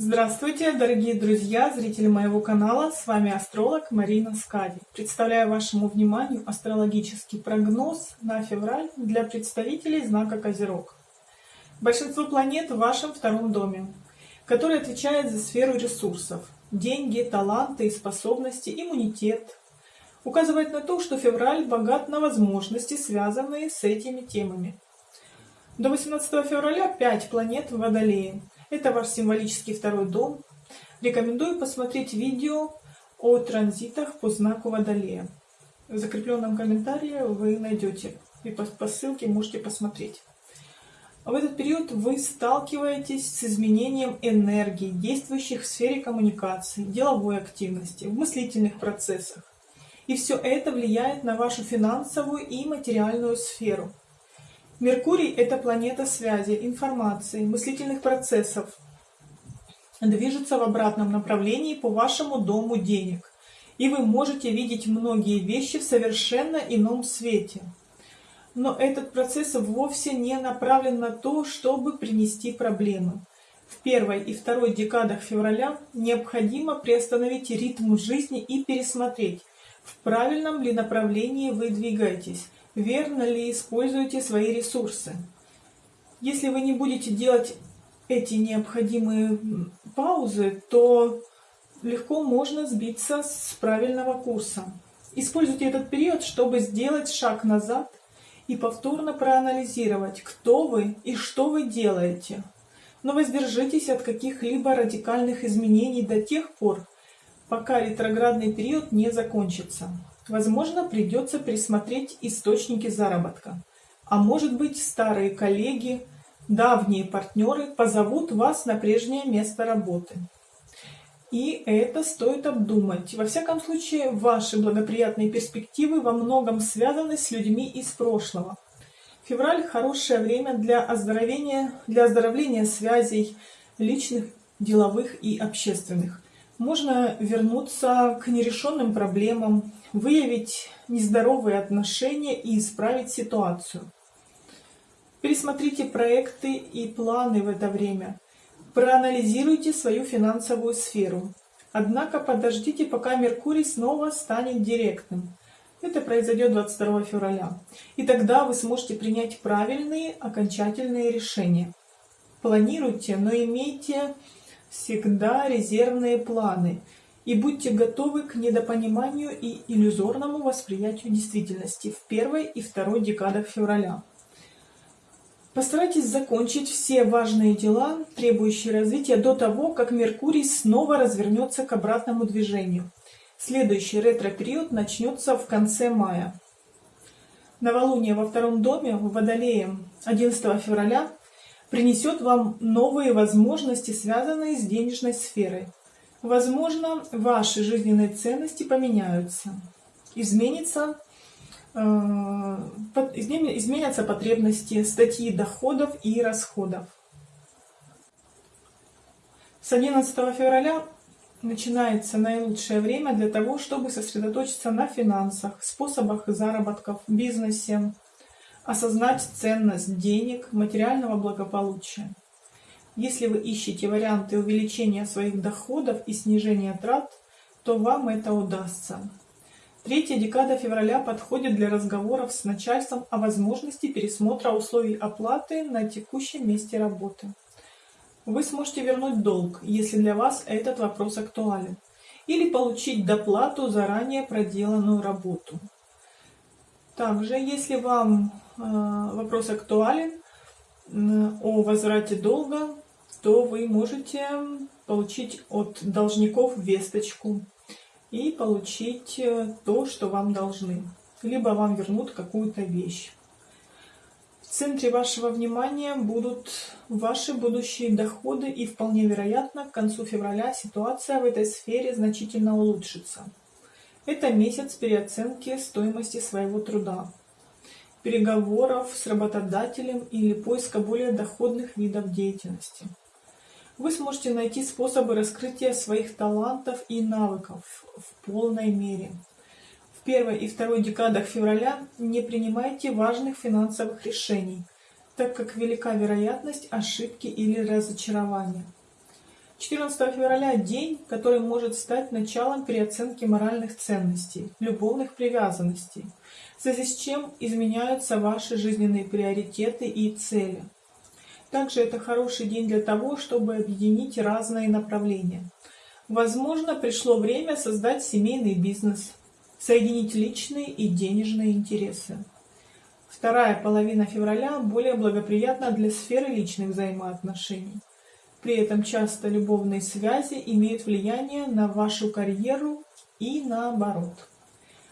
Здравствуйте, дорогие друзья, зрители моего канала. С вами астролог Марина Скади. Представляю вашему вниманию астрологический прогноз на февраль для представителей знака Козерог. Большинство планет в вашем втором доме, который отвечает за сферу ресурсов. Деньги, таланты и способности, иммунитет. Указывает на то, что февраль богат на возможности, связанные с этими темами. До 18 февраля 5 планет в Водолее – это ваш символический второй дом. Рекомендую посмотреть видео о транзитах по знаку Водолея. В закрепленном комментарии вы найдете и по, ссылке можете посмотреть. В этот период вы сталкиваетесь с изменением энергии, действующих в сфере коммуникации, деловой активности, в мыслительных процессах. И все это влияет на вашу финансовую и материальную сферу. Меркурий – это планета связи, информации, мыслительных процессов. Движется в обратном направлении по вашему дому денег. И вы можете видеть многие вещи в совершенно ином свете. Но этот процесс вовсе не направлен на то, чтобы принести проблемы. В первой и второй декадах февраля необходимо приостановить ритм жизни и пересмотреть, в правильном ли направлении вы двигаетесь, верно ли используете свои ресурсы. Если вы не будете делать эти необходимые паузы, то легко можно сбиться с правильного курса. Используйте этот период, чтобы сделать шаг назад и повторно проанализировать, кто вы и что вы делаете. Но воздержитесь от каких-либо радикальных изменений до тех пор, пока ретроградный период не закончится. Возможно, придется пересмотреть источники заработка. А может быть, старые коллеги, давние партнеры позовут вас на прежнее место работы. И это стоит обдумать. Во всяком случае, ваши благоприятные перспективы во многом связаны с людьми из прошлого. Февраль – хорошее время для оздоровления, для оздоровления связей личных, деловых и общественных. Можно вернуться к нерешенным проблемам, выявить нездоровые отношения и исправить ситуацию. Пересмотрите проекты и планы в это время. Проанализируйте свою финансовую сферу. Однако подождите, пока Меркурий снова станет директным. Это произойдет 22 февраля. И тогда вы сможете принять правильные окончательные решения. Планируйте, но имейте всегда резервные планы и будьте готовы к недопониманию и иллюзорному восприятию действительности в первой и второй декадах февраля. Постарайтесь закончить все важные дела, требующие развития, до того, как Меркурий снова развернется к обратному движению. Следующий ретро-период начнется в конце мая. Новолуние во втором доме в Водолее 11 февраля принесет вам новые возможности, связанные с денежной сферой. Возможно, ваши жизненные ценности поменяются. Изменится, э, изменятся потребности, статьи доходов и расходов. С 11 февраля начинается наилучшее время для того, чтобы сосредоточиться на финансах, способах заработков, бизнесе, осознать ценность денег, материального благополучия. Если вы ищете варианты увеличения своих доходов и снижения трат, то вам это удастся. Третья декада февраля подходит для разговоров с начальством о возможности пересмотра условий оплаты на текущем месте работы. Вы сможете вернуть долг, если для вас этот вопрос актуален, или получить доплату за ранее проделанную работу. Также, если вам вопрос актуален о возврате долга, то вы можете получить от должников весточку и получить э, то, что вам должны. Либо вам вернут какую-то вещь. В центре вашего внимания будут ваши будущие доходы и вполне вероятно к концу февраля ситуация в этой сфере значительно улучшится. Это месяц переоценки стоимости своего труда, переговоров с работодателем или поиска более доходных видов деятельности. Вы сможете найти способы раскрытия своих талантов и навыков в полной мере. В первой и второй декадах февраля не принимайте важных финансовых решений, так как велика вероятность ошибки или разочарования. 14 февраля – день, который может стать началом переоценки моральных ценностей, любовных привязанностей, в связи с чем изменяются ваши жизненные приоритеты и цели. Также это хороший день для того, чтобы объединить разные направления. Возможно, пришло время создать семейный бизнес, соединить личные и денежные интересы. Вторая половина февраля более благоприятна для сферы личных взаимоотношений. При этом часто любовные связи имеют влияние на вашу карьеру и наоборот.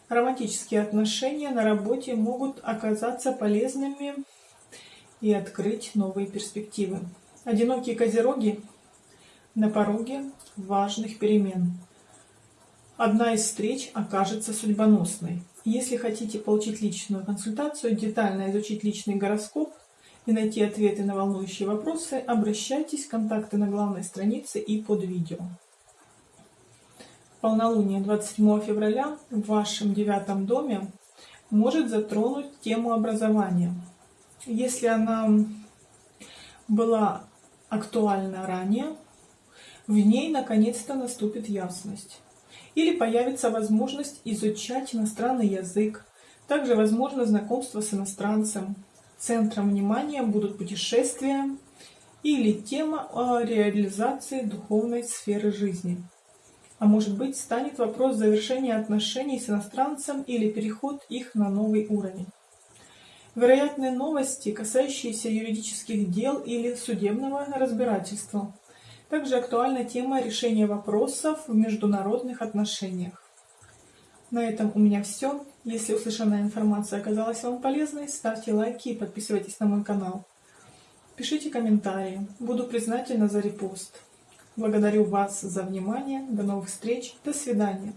Романтические отношения на работе могут оказаться полезными и открыть новые перспективы. Одинокие козероги на пороге важных перемен. Одна из встреч окажется судьбоносной. Если хотите получить личную консультацию, детально изучить личный гороскоп – и найти ответы на волнующие вопросы, обращайтесь, контакты на главной странице и под видео. Полнолуние 27 февраля в вашем девятом доме может затронуть тему образования. Если она была актуальна ранее, в ней наконец-то наступит ясность. Или появится возможность изучать иностранный язык, также возможно знакомство с иностранцем, Центром внимания будут путешествия или тема о реализации духовной сферы жизни. А может быть, станет вопрос завершения отношений с иностранцем или переход их на новый уровень. Вероятные новости, касающиеся юридических дел или судебного разбирательства. Также актуальна тема решения вопросов в международных отношениях. На этом у меня все. Если услышанная информация оказалась вам полезной, ставьте лайки и подписывайтесь на мой канал. Пишите комментарии. Буду признательна за репост. Благодарю вас за внимание. До новых встреч. До свидания.